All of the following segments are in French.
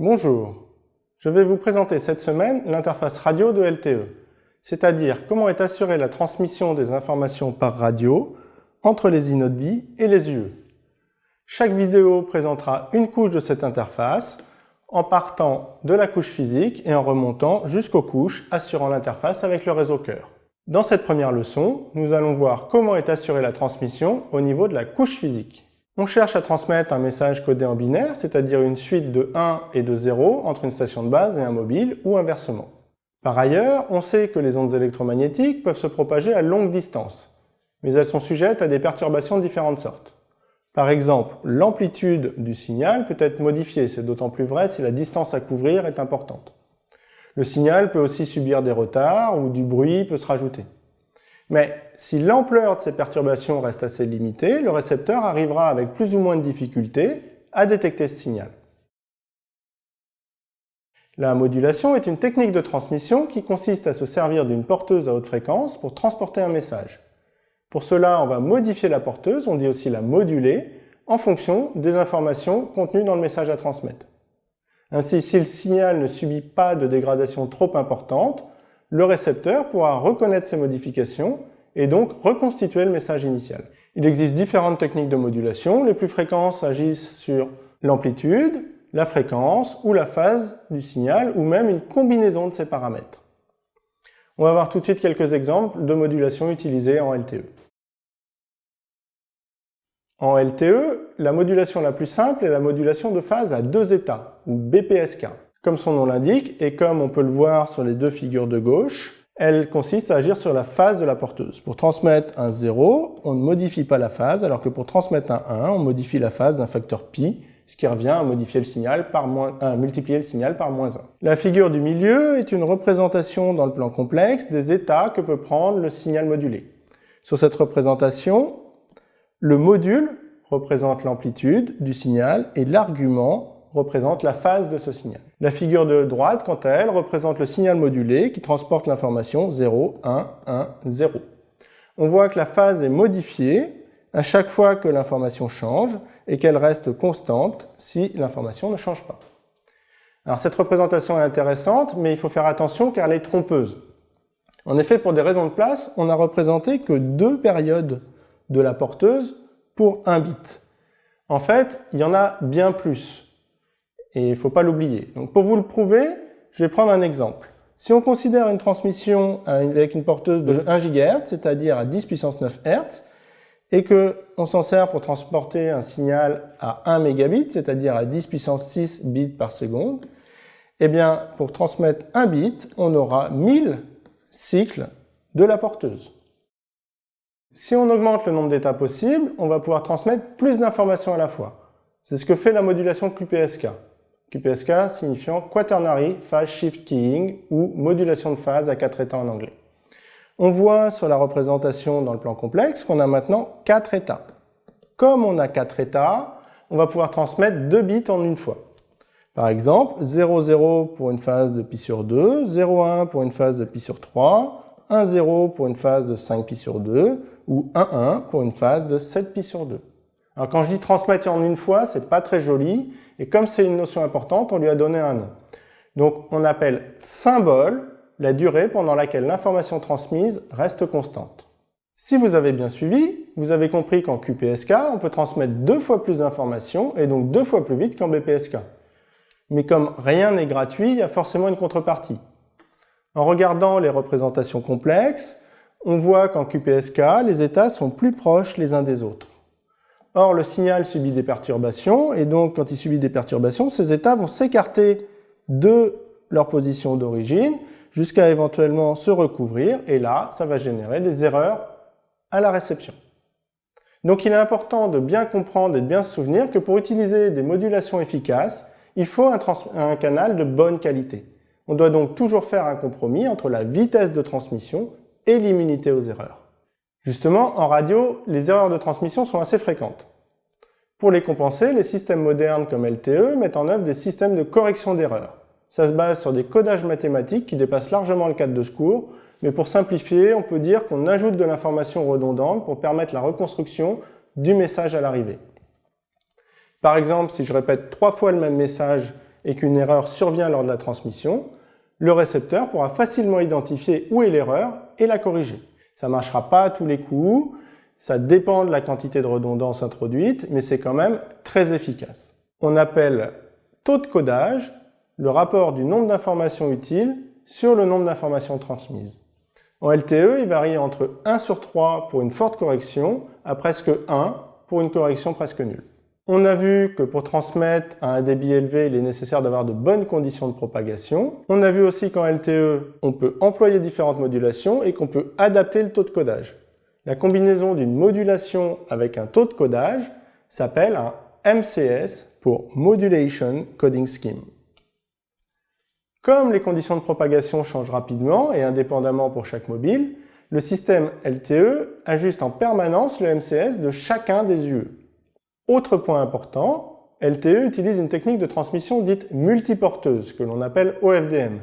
Bonjour, je vais vous présenter cette semaine l'interface radio de LTE, c'est-à-dire comment est assurée la transmission des informations par radio entre les inaudibles et les UE. Chaque vidéo présentera une couche de cette interface en partant de la couche physique et en remontant jusqu'aux couches assurant l'interface avec le réseau cœur. Dans cette première leçon, nous allons voir comment est assurée la transmission au niveau de la couche physique. On cherche à transmettre un message codé en binaire, c'est-à-dire une suite de 1 et de 0 entre une station de base et un mobile, ou inversement. Par ailleurs, on sait que les ondes électromagnétiques peuvent se propager à longue distance, mais elles sont sujettes à des perturbations de différentes sortes. Par exemple, l'amplitude du signal peut être modifiée, c'est d'autant plus vrai si la distance à couvrir est importante. Le signal peut aussi subir des retards ou du bruit peut se rajouter. Mais si l'ampleur de ces perturbations reste assez limitée, le récepteur arrivera avec plus ou moins de difficulté à détecter ce signal. La modulation est une technique de transmission qui consiste à se servir d'une porteuse à haute fréquence pour transporter un message. Pour cela, on va modifier la porteuse, on dit aussi la moduler, en fonction des informations contenues dans le message à transmettre. Ainsi, si le signal ne subit pas de dégradation trop importante, le récepteur pourra reconnaître ces modifications et donc reconstituer le message initial. Il existe différentes techniques de modulation. Les plus fréquentes agissent sur l'amplitude, la fréquence ou la phase du signal ou même une combinaison de ces paramètres. On va voir tout de suite quelques exemples de modulation utilisées en LTE. En LTE, la modulation la plus simple est la modulation de phase à deux états, ou BPSK. Comme son nom l'indique, et comme on peut le voir sur les deux figures de gauche, elle consiste à agir sur la phase de la porteuse. Pour transmettre un 0, on ne modifie pas la phase, alors que pour transmettre un 1, on modifie la phase d'un facteur pi, ce qui revient à modifier le signal par moins, à multiplier le signal par moins 1. La figure du milieu est une représentation dans le plan complexe des états que peut prendre le signal modulé. Sur cette représentation, le module représente l'amplitude du signal et l'argument représente la phase de ce signal. La figure de droite, quant à elle, représente le signal modulé qui transporte l'information 0, 1, 1, 0. On voit que la phase est modifiée à chaque fois que l'information change et qu'elle reste constante si l'information ne change pas. Alors cette représentation est intéressante, mais il faut faire attention car elle est trompeuse. En effet, pour des raisons de place, on n'a représenté que deux périodes de la porteuse pour un bit. En fait, il y en a bien plus. Et il ne faut pas l'oublier. Donc pour vous le prouver, je vais prendre un exemple. Si on considère une transmission avec une porteuse de 1 GHz, c'est-à-dire à 10 puissance 9 Hz, et qu'on s'en sert pour transporter un signal à 1 mégabit, c'est-à-dire à 10 puissance 6 bits par seconde, eh bien, pour transmettre un bit, on aura 1000 cycles de la porteuse. Si on augmente le nombre d'états possibles, on va pouvoir transmettre plus d'informations à la fois. C'est ce que fait la modulation QPSK. QPSK signifiant Quaternary Phase Shift Keying ou modulation de phase à quatre états en anglais. On voit sur la représentation dans le plan complexe qu'on a maintenant quatre états. Comme on a quatre états, on va pouvoir transmettre deux bits en une fois. Par exemple, 00 pour une phase de pi sur 2, 01 pour une phase de pi sur 3, 10 pour une phase de 5 pi sur 2 ou 11 pour une phase de 7 pi sur 2. Alors quand je dis transmettre en une fois, c'est pas très joli, et comme c'est une notion importante, on lui a donné un nom. Donc on appelle symbole la durée pendant laquelle l'information transmise reste constante. Si vous avez bien suivi, vous avez compris qu'en QPSK, on peut transmettre deux fois plus d'informations et donc deux fois plus vite qu'en BPSK. Mais comme rien n'est gratuit, il y a forcément une contrepartie. En regardant les représentations complexes, on voit qu'en QPSK, les états sont plus proches les uns des autres. Or, le signal subit des perturbations, et donc quand il subit des perturbations, ces états vont s'écarter de leur position d'origine jusqu'à éventuellement se recouvrir, et là, ça va générer des erreurs à la réception. Donc il est important de bien comprendre et de bien se souvenir que pour utiliser des modulations efficaces, il faut un, un canal de bonne qualité. On doit donc toujours faire un compromis entre la vitesse de transmission et l'immunité aux erreurs. Justement, en radio, les erreurs de transmission sont assez fréquentes. Pour les compenser, les systèmes modernes comme LTE mettent en œuvre des systèmes de correction d'erreurs. Ça se base sur des codages mathématiques qui dépassent largement le cadre de secours, mais pour simplifier, on peut dire qu'on ajoute de l'information redondante pour permettre la reconstruction du message à l'arrivée. Par exemple, si je répète trois fois le même message et qu'une erreur survient lors de la transmission, le récepteur pourra facilement identifier où est l'erreur et la corriger. Ça ne marchera pas à tous les coups, ça dépend de la quantité de redondance introduite, mais c'est quand même très efficace. On appelle taux de codage le rapport du nombre d'informations utiles sur le nombre d'informations transmises. En LTE, il varie entre 1 sur 3 pour une forte correction à presque 1 pour une correction presque nulle. On a vu que pour transmettre à un débit élevé, il est nécessaire d'avoir de bonnes conditions de propagation. On a vu aussi qu'en LTE, on peut employer différentes modulations et qu'on peut adapter le taux de codage. La combinaison d'une modulation avec un taux de codage s'appelle un MCS pour Modulation Coding Scheme. Comme les conditions de propagation changent rapidement et indépendamment pour chaque mobile, le système LTE ajuste en permanence le MCS de chacun des UE. Autre point important, LTE utilise une technique de transmission dite multiporteuse, que l'on appelle OFDM.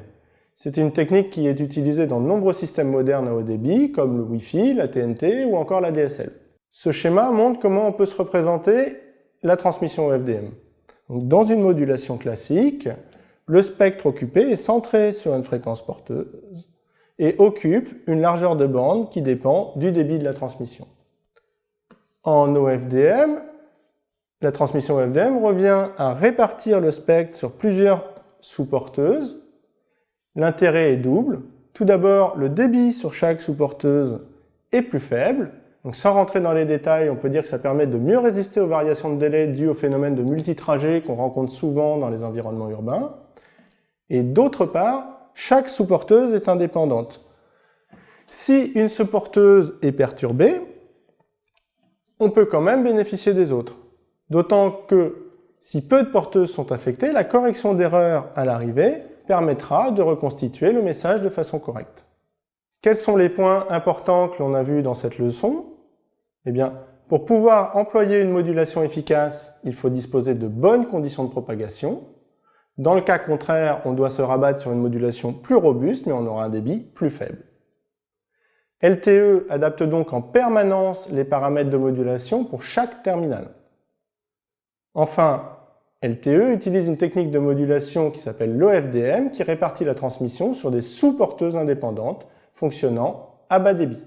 C'est une technique qui est utilisée dans de nombreux systèmes modernes à haut débit, comme le Wi-Fi, la TNT ou encore la DSL. Ce schéma montre comment on peut se représenter la transmission OFDM. dans une modulation classique, le spectre occupé est centré sur une fréquence porteuse et occupe une largeur de bande qui dépend du débit de la transmission. En OFDM, la transmission OFDM revient à répartir le spectre sur plusieurs sous-porteuses. L'intérêt est double. Tout d'abord, le débit sur chaque sous-porteuse est plus faible. Sans rentrer dans les détails, on peut dire que ça permet de mieux résister aux variations de délai dues au phénomène de multitrajet qu'on rencontre souvent dans les environnements urbains. Et d'autre part, chaque sous-porteuse est indépendante. Si une sous-porteuse est perturbée, on peut quand même bénéficier des autres. D'autant que si peu de porteuses sont affectées, la correction d'erreur à l'arrivée permettra de reconstituer le message de façon correcte. Quels sont les points importants que l'on a vus dans cette leçon? Eh bien, pour pouvoir employer une modulation efficace, il faut disposer de bonnes conditions de propagation, dans le cas contraire, on doit se rabattre sur une modulation plus robuste, mais on aura un débit plus faible. LTE adapte donc en permanence les paramètres de modulation pour chaque terminal. Enfin, LTE utilise une technique de modulation qui s'appelle l'OFDM qui répartit la transmission sur des sous-porteuses indépendantes fonctionnant à bas débit.